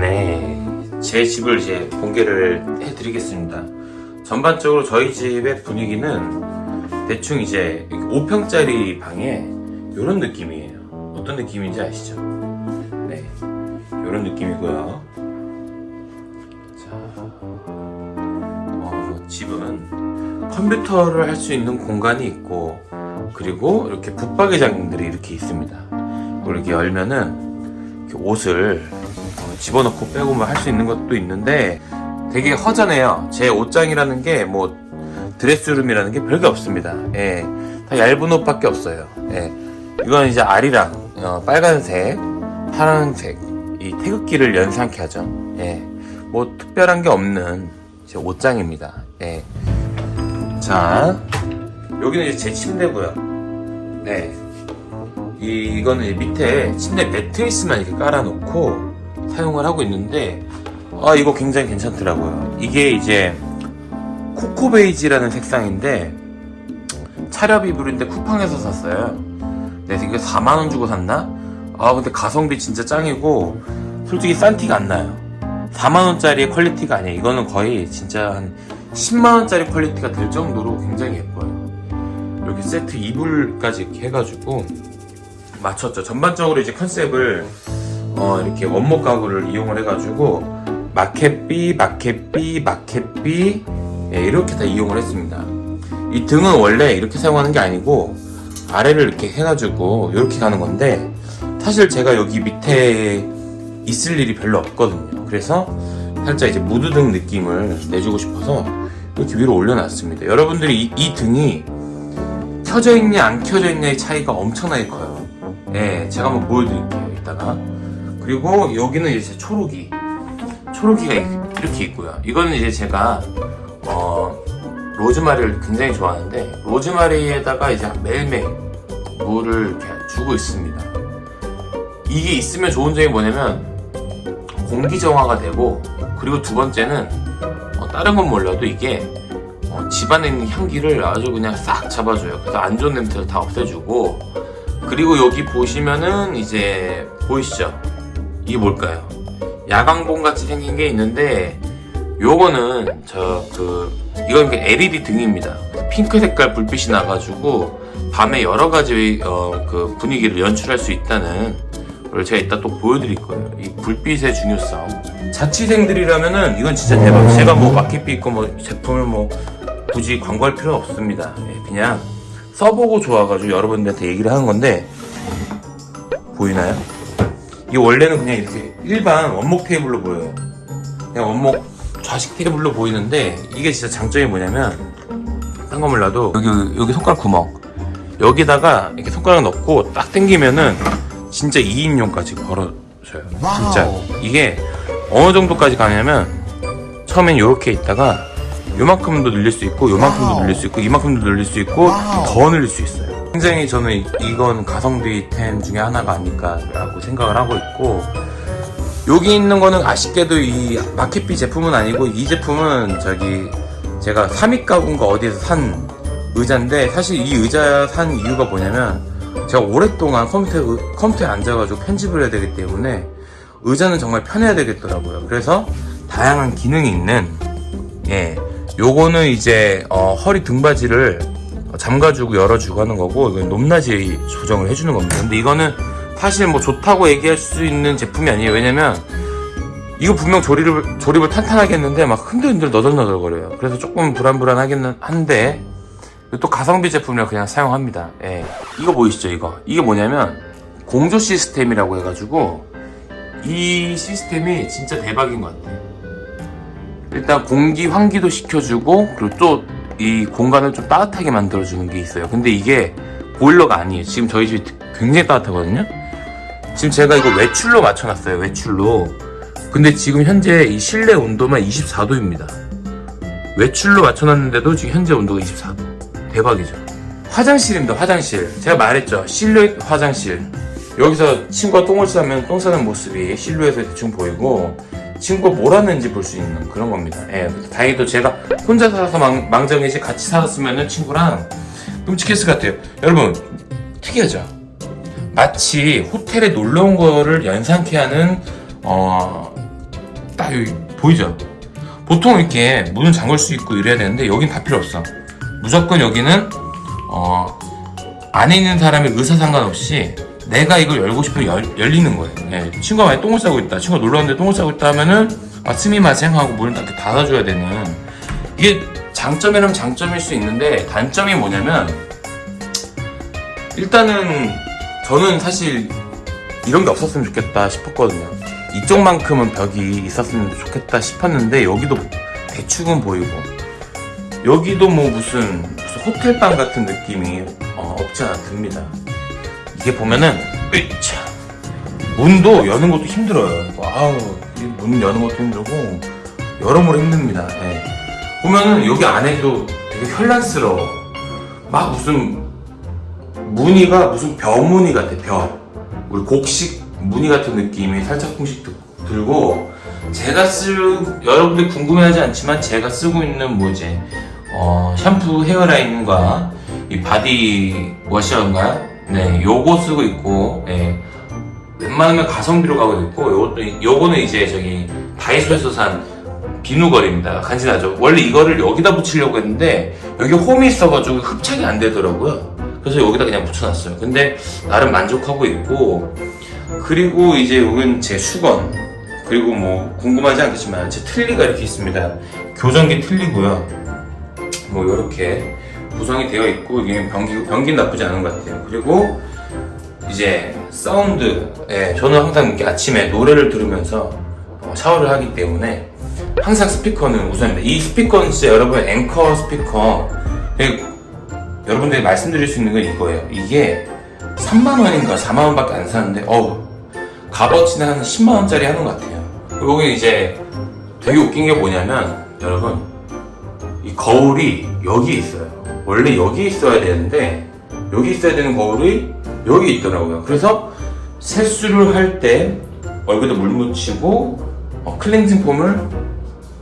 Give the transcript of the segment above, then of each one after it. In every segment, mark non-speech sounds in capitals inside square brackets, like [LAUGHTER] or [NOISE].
네, 제 집을 이제 공개를 해드리겠습니다. 전반적으로 저희 집의 분위기는 대충 이제 5평짜리 방에 이런 느낌이에요. 어떤 느낌인지 아시죠? 네, 이런 느낌이고요. 자, 어, 집은 컴퓨터를 할 수 있는 공간이 있고 그리고 이렇게 붙박이장들이 이렇게 있습니다. 이걸 이렇게 열면은 이렇게 옷을 어, 집어넣고 빼고 뭐 할 수 있는 것도 있는데 되게 허전해요. 제 옷장이라는 게 뭐 드레스룸이라는 게 별게 없습니다. 예, 다 얇은 옷밖에 없어요. 예, 이건 이제 아리랑 어, 빨간색, 파란색 이 태극기를 연상케 하죠. 예, 뭐 특별한 게 없는 제 옷장입니다. 예, 자 여기는 이제 제 침대고요. 네, 이, 이거는 밑에 침대 매트리스만 이렇게 깔아놓고 사용을 하고 있는데 아 이거 굉장히 괜찮더라고요. 이게 이제 코코 베이지라는 색상인데 차렵 이불인데 쿠팡에서 샀어요. 그래서 이거 4만원 주고 샀나? 아 근데 가성비 진짜 짱이고 솔직히 싼 티가 안 나요. 4만원짜리 퀄리티가 아니에요. 이거는 거의 진짜 한 10만원짜리 퀄리티가 될 정도로 굉장히 예뻐요. 이렇게 세트 이불까지 이렇게 해가지고 맞췄죠. 전반적으로 이제 컨셉을 어, 이렇게 원목 가구를 이용을 해가지고 마켓비, 마켓비, 마켓비 예, 이렇게 다 이용을 했습니다. 이 등은 원래 이렇게 사용하는 게 아니고 아래를 이렇게 해가지고 이렇게 가는 건데 사실 제가 여기 밑에 있을 일이 별로 없거든요. 그래서 살짝 이제 무드등 느낌을 내주고 싶어서 이렇게 위로 올려놨습니다. 여러분들이 이, 이 등이 켜져 있냐 안 켜져 있냐의 차이가 엄청나게 커요. 예, 제가 한번 보여드릴게요. 이따가 그리고 여기는 이제 초록이 초록이가 이- 이렇게 있고요. 이거는 이제 제가 어, 로즈마리를 굉장히 좋아하는데 로즈마리에다가 이제 매일매일 물을 이렇게 주고 있습니다. 이게 있으면 좋은 점이 뭐냐면 공기 정화가 되고 그리고 두 번째는 어, 다른 건 몰라도 이게 어, 집안에 있는 향기를 아주 그냥 싹 잡아줘요. 그래서 안 좋은 냄새를 다 없애주고 그리고 여기 보시면은 이제 보이시죠? 이게 뭘까요? 야광봉 같이 생긴 게 있는데 요거는 저 그 이건 그 LED 등입니다. 핑크 색깔 불빛이 나가지고 밤에 여러 가지 어, 그 분위기를 연출할 수 있다는 걸 제가 이따 또 보여드릴 거예요. 이 불빛의 중요성. 자취생들이라면은 이건 진짜 대박. 제가 뭐 마켓비 있고 뭐 제품을 뭐 굳이 광고할 필요 없습니다. 예, 그냥 써보고 좋아가지고 여러분들한테 얘기를 하는 건데 보이나요? 이 원래는 그냥 이렇게 일반 원목 테이블로 보여요. 그냥 원목 좌식 테이블로 보이는데 이게 진짜 장점이 뭐냐면 딴 거 몰라도 여기 여기 손가락 구멍 여기다가 이렇게 손가락 넣고 딱 당기면은 진짜 2인용까지 걸어져요. 진짜 이게 어느 정도까지 가냐면 처음엔 이렇게 있다가 요만큼도 늘릴 수 있고 요만큼도. 늘릴 수 있고 이만큼도 늘릴 수 있고. 더 늘릴 수 있어요. 굉장히 저는 이- 이건 가성비템 중에 하나가 아닐까라고 생각을 하고 있고 여기 있는 거는 아쉽게도 이 마켓비 제품은 아니고 이 제품은 저기 제가 삼익 가구인가 어디에서 산 의자인데 사실 이 의자 산 이유가 뭐냐면 제가 오랫동안 컴퓨터에, 컴퓨터에 앉아가지고 편집을 해야 되기 때문에 의자는 정말 편해야 되겠더라고요. 그래서 다양한 기능이 있는 예 요거는 이제 어, 허리 등받이를 잠가주고 열어주고 하는 거고 이건 높낮이 조정을 해주는 겁니다. 근데 이거는 사실 뭐 좋다고 얘기할 수 있는 제품이 아니에요. 왜냐면 이거 분명 조립을 조립을 탄탄하게 했는데 막 흔들흔들 너덜너덜거려요. 그래서 조금 불안불안하긴 한데 또 가성비 제품이라 그냥 사용합니다. 예. 이거 보이시죠? 이거 이게 뭐냐면 공조 시스템이라고 해가지고 이 시스템이 진짜 대박인 것 같아요. 일단 공기 환기도 시켜주고 그리고 또 이 공간을 좀 따뜻하게 만들어주는 게 있어요. 근데 이게 보일러가 아니에요. 지금 저희 집이 굉장히 따뜻하거든요. 지금 제가 이거 외출로 맞춰놨어요. 외출로. 근데 지금 현재 이 실내 온도만 24도입니다. 외출로 맞춰놨는데도 지금 현재 온도가 24도. 대박이죠. 화장실입니다. 화장실. 제가 말했죠. 실루엣 화장실. 여기서 친구가 똥을 싸면 똥 싸는 모습이 실루엣에 대충 보이고 친구가 뭘 하는지 볼 수 있는 그런 겁니다. 예, 다행히도 제가 혼자 살아서 망, 망정이지 같이 살았으면 친구랑 끔찍했을 것 같아요. 여러분 특이하죠? 마치 호텔에 놀러 온 거를 연상케 하는 어, 딱 여기 보이죠? 보통 이렇게 문은 잠글 수 있고 이래야 되는데 여긴 다 필요 없어. 무조건 여기는 어 안에 있는 사람의 의사 상관없이 내가 이걸 열고 싶으면 열, 열리는 거예요. 예, 친구가 만약 똥을 싸고 있다. 친구가 놀러 왔는데 똥을 싸고 있다 하면은 아 스미마생 하고 문을 딱 이렇게 닫아줘야 되는 이게 장점이라면 장점일 수 있는데 단점이 뭐냐면 일단은 저는 사실 이런 게 없었으면 좋겠다 싶었거든요. 이쪽만큼은 벽이 있었으면 좋겠다 싶었는데 여기도 대충은 보이고 여기도 뭐 무슨, 무슨 호텔방 같은 느낌이 어, 없지 않아 듭니다. 이게 보면은 으차 문도 여는 것도 힘들어요. 아우 이 문 여는 것도 힘들고 여러모로 힘듭니다. 예. 보면은 여기 안에도 되게 현란스러워. 막 무슨 무늬가 무슨 벼 무늬 같아 벼. 우리 곡식 무늬 같은 느낌이 살짝쿵씩 드- 들고 제가 쓸 여러분들 궁금해하지 않지만 제가 쓰고 있는 뭐지 어, 샴푸 헤어라인과 이 바디 워셔인가요? 네, 요거 쓰고 있고 예. 웬만하면 가성비로 가고 있고 요것도 요거는 이제 저기 다이소에서 산 비누걸입니다. 간지나죠? 원래 이거를 여기다 붙이려고 했는데 여기 홈이 있어가지고 흡착이 안 되더라고요. 그래서 여기다 그냥 붙여놨어요. 근데 나름 만족하고 있고 그리고 이제 여긴 제 수건 그리고 뭐 궁금하지 않겠지만 제 틀니가 이렇게 있습니다. 교정기 틀리고요. 뭐 이렇게 구성이 되어 있고 이게 변기 변기 나쁘지 않은 것 같아요. 그리고 이제 사운드 예, 저는 항상 이렇게 아침에 노래를 들으면서 어, 샤워를 하기 때문에 항상 스피커는 우선입니다. 이 스피커는 진짜 여러분의 앵커 스피커 예, 여러분들이 말씀드릴 수 있는 건 이거예요. 이게 3만원인가 4만원밖에 안 하는데 어우 값어치는 한 10만원짜리 하는 것 같아요. 여기 이제 되게 웃긴 게 뭐냐면 여러분 이 거울이 여기 있어요. 원래 여기 있어야 되는데 여기 있어야 되는 거울이 여기 있더라고요. 그래서 세수를 할 때 얼굴에 물 묻히고 어, 클렌징 폼을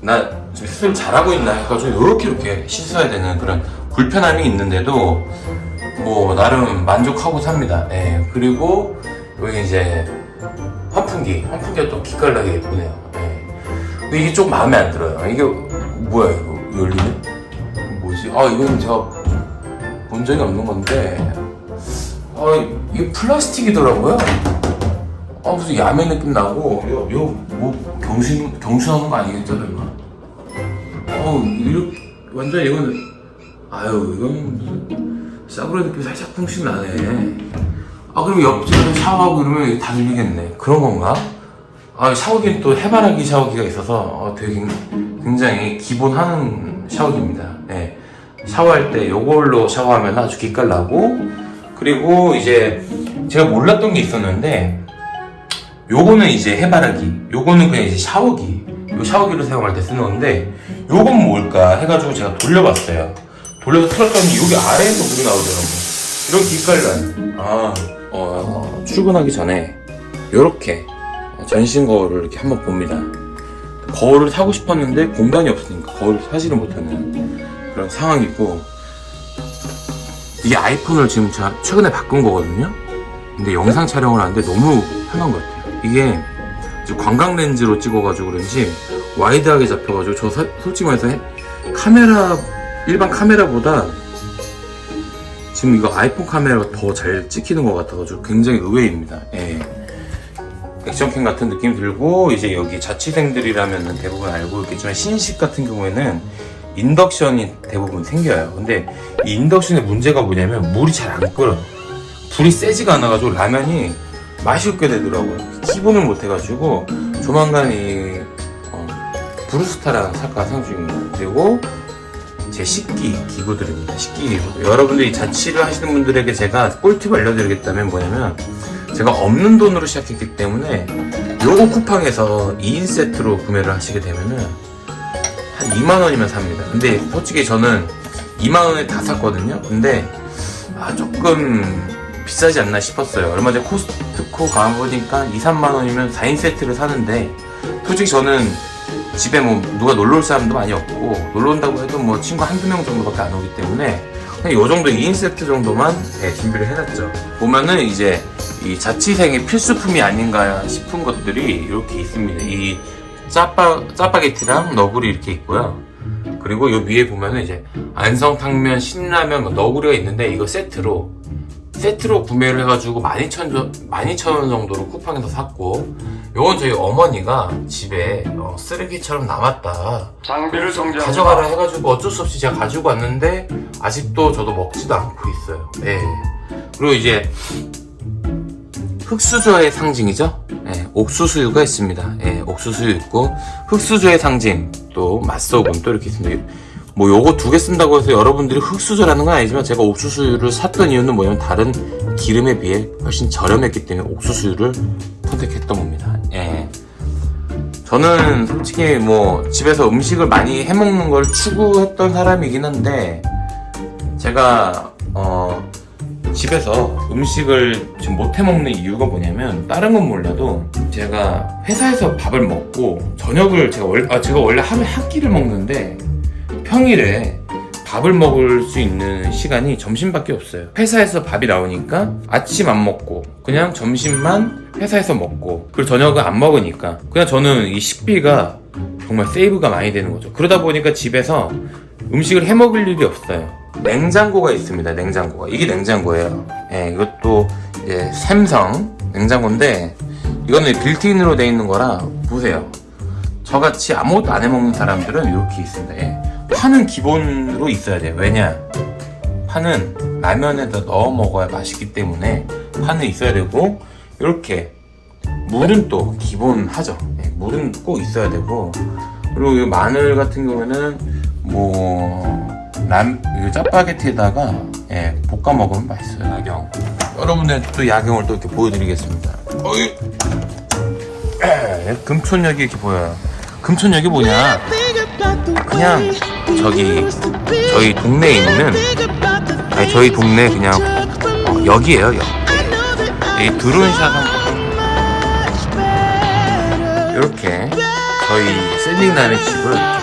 나 지금 세수를 잘하고 있나 해가지고 이렇게 이렇게 씻어야 되는 그런 불편함이 있는데도 뭐 나름 만족하고 삽니다. 예. 그리고 여기 이제 환풍기, 환풍기가 또 기깔나게 예쁘네요. 예. 근데 이게 좀 마음에 안 들어요. 이게 뭐야 이거 열리네? 아 이건 제가 본 적이 없는 건데 아 이게 플라스틱이더라고요. 아 무슨 야매 느낌 나고 요요뭐 경신 경신하는 거 아니겠죠, 설마? 어 이렇게 완전 이건 아유 이건 무슨 싸구려 느낌 살짝 풍씩 나네. 아 그럼 옆집에서 샤워하고 이러면 다 들리겠네. 그런 건가? 아 샤워기는 또 해바라기 샤워기가 있어서 어, 되게 굉장히 기본하는 샤워기입니다. 네. 샤워할 때 요걸로 샤워하면 아주 기깔 나고 그리고 이제 제가 몰랐던 게 있었는데 요거는 이제 해바라기 요거는 그냥 이제 샤워기 요 샤워기로 사용할 때 쓰는 건데 요건 뭘까 해가지고 제가 돌려봤어요 돌려서 틀었더니 여기 아래에서 물이 나오더라고 이런 기깔난 아 어, 출근하기 전에 요렇게 전신 거울을 이렇게 한번 봅니다 거울을 사고 싶었는데 공간이 없으니까 거울을 사지를 못하는 그런 상황이고 이게 아이폰을 지금 제가 최근에 바꾼 거거든요? 근데 영상 촬영을 하는데 너무 편한 것 같아요. 이게 광각 렌즈로 찍어가지고 그런지 wide하게 잡혀가지고 저 사- 솔직히 말해서 해- 카메라 일반 카메라보다 지금 이거 아이폰 카메라가 더 잘 찍히는 것 같아가지고 굉장히 의외입니다. 예. 액션캠 같은 느낌 들고 이제 여기 자취생들이라면 대부분 알고 있겠지만 신식 같은 경우에는 인덕션이 대부분 생겨요. 근데 이 인덕션의 문제가 뭐냐면 물이 잘 안 끓어요. 불이 세지가 않아가지고 라면이 맛이 없게 되더라고요. 기본을 못해가지고 조만간 이 어, 브루스타랑 살까 생각 중입니다. 그리고 제 식기 기구들입니다. 식기 기구. 여러분들이 자취를 하시는 분들에게 제가 꿀팁 알려드리겠다면 뭐냐면 제가 없는 돈으로 시작했기 때문에 요거 쿠팡에서 2인 세트로 구매를 하시게 되면은 한 2만원이면 삽니다. 근데 솔직히 저는 2만원에 다 샀거든요. 근데 아 조금 비싸지 않나 싶었어요. 얼마 전에 코스트코 가보니까 2, 3만원이면 4인 세트를 사는데 솔직히 저는 집에 뭐 누가 놀러 올 사람도 많이 없고 놀러 온다고 해도 뭐 친구 한두 명 정도밖에 안 오기 때문에 그냥 요 정도 2인 세트 정도만 네, 준비를 해놨죠. 보면은 이제 이 자취생의 필수품이 아닌가 싶은 것들이 이렇게 있습니다. 이 짜파, 짜파게티랑 너구리 이렇게 있고요. 그리고 요 위에 보면은 이제 안성탕면, 신라면, 뭐 너구리가 있는데 이거 세트로 세트로 구매를 해가지고 12,000원 12,000원 정도로 쿠팡에서 샀고 요건 저희 어머니가 집에 어, 쓰레기처럼 남았다 장비를 정지합니다. 가져가라 해가지고 어쩔 수 없이 제가 가지고 왔는데 아직도 저도 먹지도 않고 있어요. 예. 그리고 이제 흑수저의 상징이죠. 예, 옥수수유가 있습니다. 예, 옥수수유 있고 흑수저의 상징 또 맛소금 또 이렇게 있습니다. 뭐 요거 두 개 쓴다고 해서 여러분들이 흑수저라는 건 아니지만 제가 옥수수유를 샀던 이유는 뭐냐면 다른 기름에 비해 훨씬 저렴했기 때문에 옥수수유를 선택했던 겁니다. 예. 저는 솔직히 뭐 집에서 음식을 많이 해먹는 걸 추구했던 사람이긴 한데 제가 어 집에서 음식을 지금 못 해 먹는 이유가 뭐냐면 다른 건 몰라도 제가 회사에서 밥을 먹고 저녁을 제가 원래 아 제가 원래 하루에 한 끼를 먹는데 평일에 밥을 먹을 수 있는 시간이 점심밖에 없어요. 회사에서 밥이 나오니까 아침 안 먹고 그냥 점심만 회사에서 먹고 그리고 저녁은 안 먹으니까 그냥 저는 이 식비가 정말 세이브가 많이 되는 거죠. 그러다 보니까 집에서 음식을 해 먹을 일이 없어요. 냉장고가 있습니다. 냉장고가 이게 냉장고예요. 예, 이것도 이제 샘성 냉장고인데 이거는 빌트인으로 돼 있는 거라 보세요. 저같이 아무것도 안 해먹는 사람들은 이렇게 있습니다. 예. 파는 기본으로 있어야 돼요. 왜냐? 파는 라면에다 넣어 먹어야 맛있기 때문에 파는 있어야 되고 이렇게 물은 또 기본하죠. 예, 물은 꼭 있어야 되고 그리고 이 마늘 같은 경우에는 뭐 람, 이 짜파게티에다가 예, 볶아 먹으면 맛있어요. 야경. 여러분들 또 야경을 또 이렇게 보여드리겠습니다. 어이. 에, [CLEARS THROAT] 금촌역이 이렇게 보여요. 금촌역이 뭐냐? 그냥 저기 저희 동네에 있는 아니 저희 동네 그냥 어, 역이에요 역. 이 드론샷 한번 이렇게 저희 샌딩남의 집을